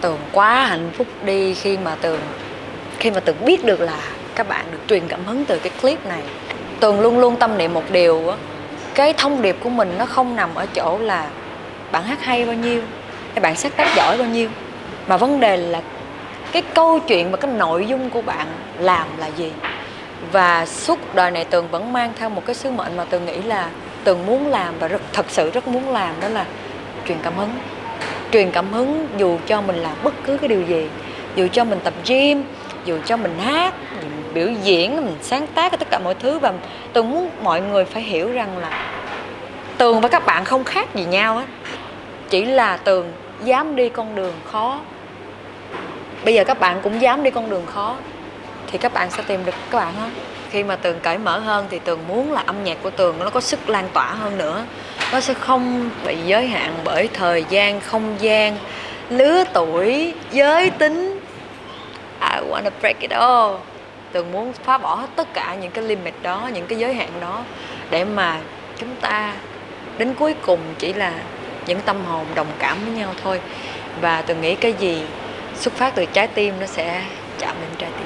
tường quá hạnh phúc đi khi mà tường khi mà tường biết được là các bạn được truyền cảm hứng từ cái clip này. Tường luôn luôn tâm niệm một điều á, cái thông điệp của mình nó không nằm ở chỗ là bạn hát hay bao nhiêu, hay bạn sáng tác giỏi bao nhiêu, mà vấn đề là cái câu chuyện và cái nội dung của bạn làm là gì. Và suốt đời này tường vẫn mang theo một cái sứ mệnh mà tường nghĩ là tường muốn làm và rất, thật sự rất muốn làm, đó là truyền cảm hứng truyền cảm hứng dù cho mình làm bất cứ cái điều gì. Dù cho mình tập gym, dù cho mình hát, mình biểu diễn, mình sáng tác tất cả mọi thứ. Và tường muốn mọi người phải hiểu rằng là tường và các bạn không khác gì nhau á. Chỉ là tường dám đi con đường khó. Bây giờ các bạn cũng dám đi con đường khó, thì các bạn sẽ tìm được các bạn hết khi mà tường cởi mở hơn thì tường muốn là âm nhạc của tường nó có sức lan tỏa hơn nữa nó sẽ không bị giới hạn bởi thời gian, không gian, lứa tuổi, giới tính I wanna break it all tường muốn phá bỏ hết tất cả những cái limit đó, những cái giới hạn đó để mà chúng ta đến cuối cùng chỉ là những tâm hồn đồng cảm với nhau thôi và tường nghĩ cái gì xuất phát từ trái tim nó sẽ chạm đến trái tim.